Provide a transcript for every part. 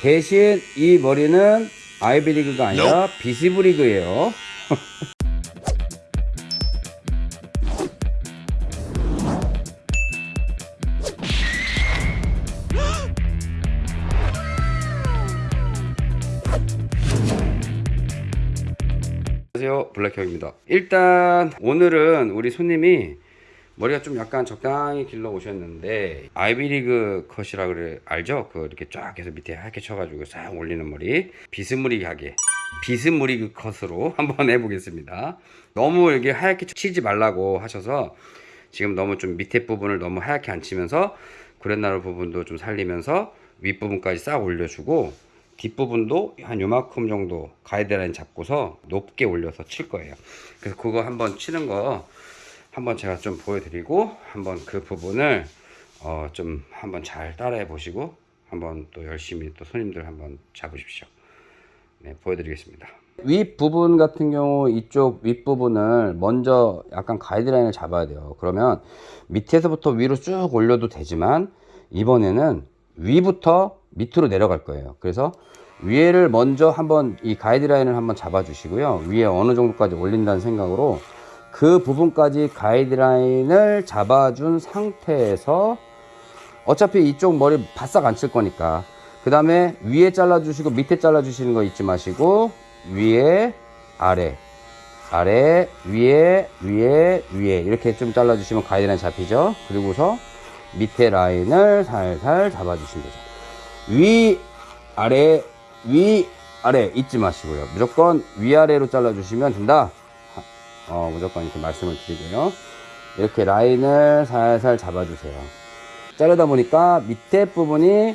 대신 이 머리는 아이비리그가 아니라 비스브리그예요. 안녕하세요. 블랙형입니다. 일단 오늘은 우리 손님이 머리가 좀 약간 적당히 길러 오셨는데 아이비리그 컷이라 그래 알죠? 그 이렇게 쫙 해서 밑에 하얗게 쳐가지고 싹 올리는 머리. 비스무리하게. 비스무리그 컷으로 한번 해보겠습니다. 너무 이게 하얗게 치지 말라고 하셔서 지금 너무 좀 밑에 부분을 너무 하얗게 안 치면서 구렛나루 부분도 좀 살리면서 윗부분까지 싹 올려주고 뒷부분도 한 요만큼 정도 가이드라인 잡고서 높게 올려서 칠 거예요. 그래서 그거 한번 치는 거 한번 제가 좀 보여드리고 한번 그 부분을 어 좀 한번 잘 따라해 보시고 한번 또 열심히 또 손님들 한번 잡으십시오. 네 보여드리겠습니다. 윗 부분 같은 경우 이쪽 윗 부분을 먼저 약간 가이드라인을 잡아야 돼요. 그러면 밑에서부터 위로 쭉 올려도 되지만 이번에는 위부터 밑으로 내려갈 거예요. 그래서 위에를 먼저 한번 이 가이드라인을 한번 잡아 주시고요. 위에 어느 정도까지 올린다는 생각으로 그 부분까지 가이드라인을 잡아준 상태에서 어차피 이쪽 머리 바싹 안 칠 거니까. 그 다음에 위에 잘라 주시고 밑에 잘라 주시는 거 잊지 마시고 위에 아래 아래 위에 위에 위에 이렇게 좀 잘라 주시면 가이드라인 잡히죠? 그리고서 밑에 라인을 살살 잡아 주시면 되죠. 위 아래 위 아래 잊지 마시고요. 무조건 위아래로 잘라 주시면 된다 어, 무조건 이렇게 말씀을 드리고요. 이렇게 라인을 살살 잡아 주세요. 자르다 보니까 밑에 부분이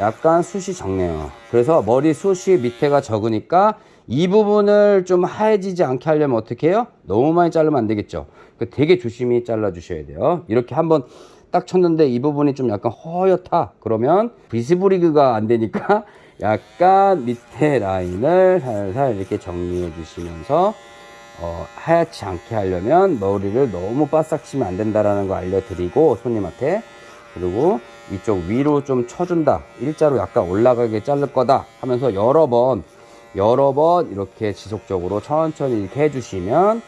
약간 숱이 적네요. 그래서 머리 숱이 밑에가 적으니까 이 부분을 좀 하얘지지 않게 하려면 어떻게 해요? 너무 많이 자르면 안 되겠죠? 그 되게 조심히 잘라 주셔야 돼요. 이렇게 한번 딱 쳤는데 이 부분이 좀 약간 허옇다 그러면 비스브리그가 안 되니까 약간 밑에 라인을 살살 이렇게 정리해 주시면서 어, 하얗지 않게 하려면 머리를 너무 바싹 치면 안 된다라는 거 알려드리고 손님한테. 그리고 이쪽 위로 좀 쳐준다. 일자로 약간 올라가게 자를 거다 하면서 여러 번 여러 번 이렇게 지속적으로 천천히 이렇게 해주시면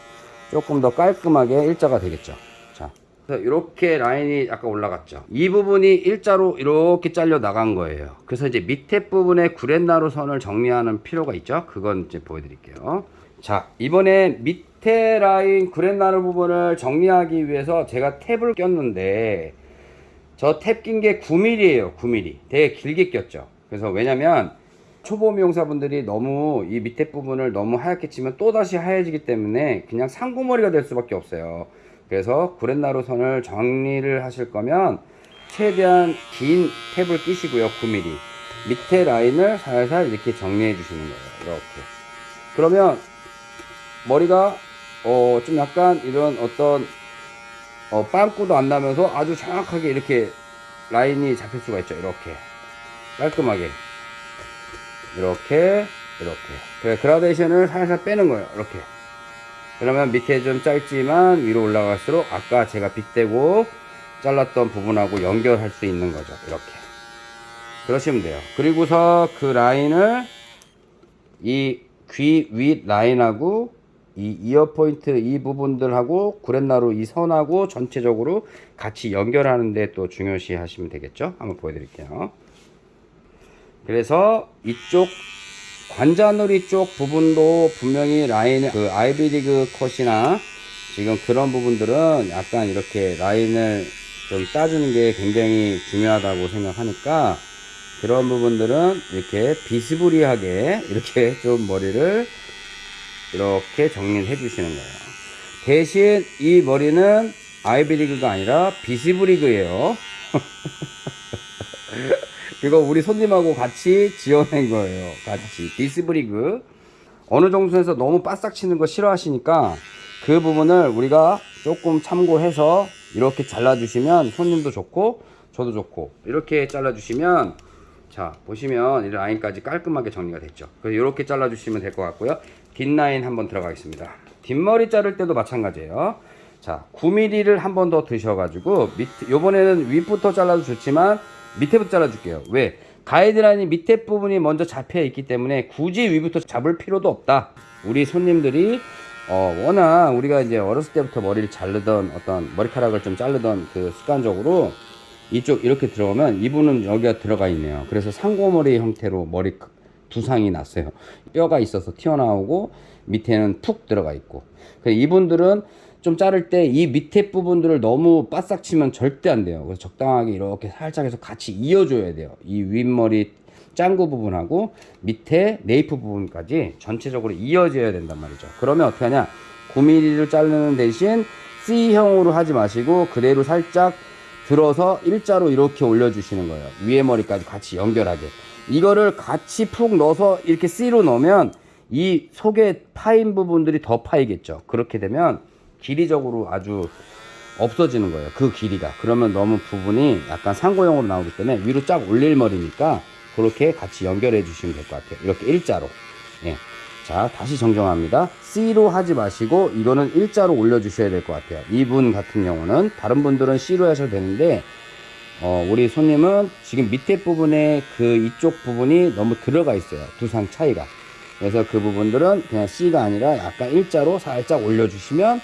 조금 더 깔끔하게 일자가 되겠죠. 자 이렇게 라인이 약간 올라갔죠. 이 부분이 일자로 이렇게 잘려 나간 거예요. 그래서 이제 밑에 부분에 구렛나루 선을 정리하는 필요가 있죠. 그건 이제 보여드릴게요 자 이번에 밑에 라인 구렛나루 부분을 정리하기 위해서 제가 탭을 꼈는데 저 탭 낀 게 9mm에요 9mm 되게 길게 꼈죠. 그래서 왜냐면 초보 미용사분들이 너무 이 밑에 부분을 너무 하얗게 치면 또다시 하얘지기 때문에 그냥 상고머리가 될 수밖에 없어요. 그래서 구렛나루 선을 정리를 하실 거면 최대한 긴 탭을 끼시고요 9mm 밑에 라인을 살살 이렇게 정리해 주시는 거예요 이렇게. 그러면 머리가 어 좀 약간 이런 어떤 어 빵꾸도 안 나면서 아주 정확하게 이렇게 라인이 잡힐 수가 있죠. 이렇게. 깔끔하게. 이렇게 이렇게. 그래 그라데이션을 살살 빼는 거예요. 이렇게. 그러면 밑에 좀 짧지만 위로 올라갈수록 아까 제가 빗대고 잘랐던 부분하고 연결할 수 있는 거죠. 이렇게. 그러시면 돼요. 그리고서 그 라인을 이 귀 윗 라인하고 이 이어 포인트 이 부분들하고 구렛나루 이 선하고 전체적으로 같이 연결하는데 또 중요시 하시면 되겠죠? 한번 보여드릴게요. 그래서 이쪽 관자놀이 쪽 부분도 분명히 라인 그 아이비리그 컷이나 지금 그런 부분들은 약간 이렇게 라인을 좀 따주는 게 굉장히 중요하다고 생각하니까 그런 부분들은 이렇게 비스무리하게 이렇게 좀 머리를 이렇게 정리를 해 주시는 거예요. 대신 이 머리는 아이비리그가 아니라 비스브리그예요. 이거 우리 손님하고 같이 지어낸 거예요. 같이. 비스브리그. 어느 정도에서 너무 바싹 치는 거 싫어하시니까 그 부분을 우리가 조금 참고해서 이렇게 잘라 주시면 손님도 좋고 저도 좋고 이렇게 잘라 주시면 자 보시면 이 라인까지 깔끔하게 정리가 됐죠. 그래서 이렇게 잘라 주시면 될 것 같고요 뒷라인 한번 들어가겠습니다 뒷머리 자를 때도 마찬가지예요 자 9mm를 한 번 더 드셔 가지고 밑 요번에는 윗부터 잘라도 좋지만 밑에부터 잘라 줄게요 왜 가이드라인이 밑에 부분이 먼저 잡혀 있기 때문에 굳이 위부터 잡을 필요도 없다. 우리 손님들이 어, 워낙 우리가 이제 어렸을 때부터 머리를 자르던 어떤 머리카락을 좀 자르던 그 습관적으로 이쪽 이렇게 들어오면 이분은 여기가 들어가 있네요. 그래서 상고머리 형태로 머리 두상이 났어요. 뼈가 있어서 튀어나오고 밑에는 푹 들어가 있고. 이분들은 좀 자를 때 이 밑에 부분들을 너무 바싹 치면 절대 안 돼요. 그래서 적당하게 이렇게 살짝 해서 같이 이어줘야 돼요. 이 윗머리 짱구 부분하고 밑에 네이프 부분까지 전체적으로 이어져야 된단 말이죠. 그러면 어떻게 하냐? 9mm를 자르는 대신 C형으로 하지 마시고 그대로 살짝 들어서 일자로 이렇게 올려주시는 거예요. 위에 머리까지 같이 연결하게. 이거를 같이 푹 넣어서 이렇게 C로 넣으면 이 속에 파인 부분들이 더 파이겠죠. 그렇게 되면 길이적으로 아주 없어지는 거예요. 그 길이가. 그러면 너무 부분이 약간 상고형으로 나오기 때문에 위로 쫙 올릴 머리니까 그렇게 같이 연결해 주시면 될 것 같아요. 이렇게 일자로. 예. 자, 다시 정정합니다. C로 하지 마시고 이거는 일자로 올려 주셔야 될 것 같아요. 이분 같은 경우는 다른 분들은 C로 하셔도 되는데 어, 우리 손님은 지금 밑에 부분에 그 이쪽 부분이 너무 들어가 있어요. 두상 차이가. 그래서 그 부분들은 그냥 C가 아니라 약간 일자로 살짝 올려주시면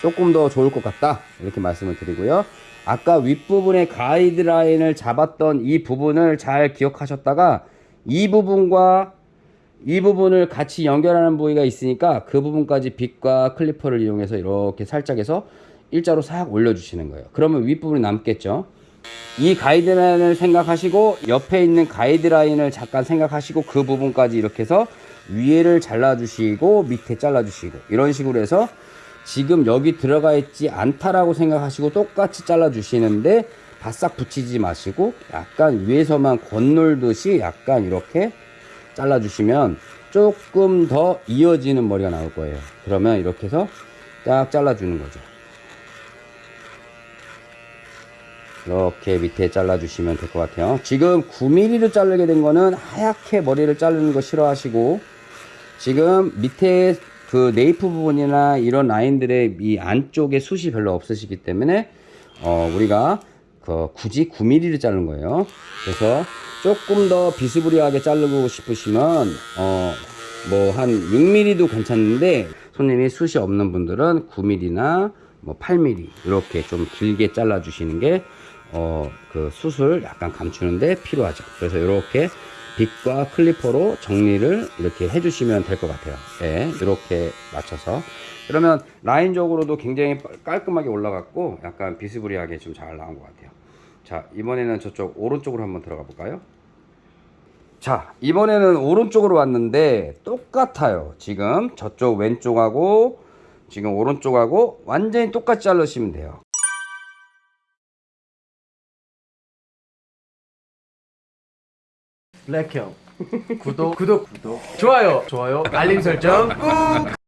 조금 더 좋을 것 같다. 이렇게 말씀을 드리고요. 아까 윗부분에 가이드라인을 잡았던 이 부분을 잘 기억하셨다가 이 부분과 이 부분을 같이 연결하는 부위가 있으니까 그 부분까지 빗과 클리퍼를 이용해서 이렇게 살짝 해서 일자로 싹 올려주시는 거예요. 그러면 윗부분이 남겠죠. 이 가이드라인을 생각하시고 옆에 있는 가이드라인을 잠깐 생각하시고 그 부분까지 이렇게 해서 위에를 잘라주시고 밑에 잘라주시고 이런 식으로 해서 지금 여기 들어가 있지 않다라고 생각하시고 똑같이 잘라주시는데 바싹 붙이지 마시고 약간 위에서만 건놀듯이 약간 이렇게 잘라주시면 조금 더 이어지는 머리가 나올 거예요. 그러면 이렇게 해서 딱 잘라주는 거죠. 이렇게 밑에 잘라주시면 될 것 같아요. 지금 9mm로 자르게 된 거는 하얗게 머리를 자르는 거 싫어하시고 지금 밑에 그 네이프 부분이나 이런 라인들의 이 안쪽에 숱이 별로 없으시기 때문에 어 우리가 그 굳이 9mm를 자른 거예요. 그래서 조금 더 비스무리하게 자르고 싶으시면 어 뭐 한 6mm도 괜찮은데 손님이 숱이 없는 분들은 9mm나 뭐 8mm 이렇게 좀 길게 잘라 주시는 게 어 그 숱을 약간 감추는데 필요하죠. 그래서 이렇게 빗과 클리퍼로 정리를 이렇게 해주시면 될 것 같아요. 네, 이렇게 맞춰서 그러면 라인적으로도 굉장히 깔끔하게 올라갔고 약간 비스무리하게 좀 잘 나온 것 같아요. 자 이번에는 저쪽 오른쪽으로 한번 들어가 볼까요? 자 이번에는 오른쪽으로 왔는데 똑같아요. 지금 저쪽 왼쪽하고 지금 오른쪽하고 완전히 똑같이 자르시면 돼요. 블랙형. 구독. 구독. 구독. 좋아요. 좋아요. 알림 설정 꾹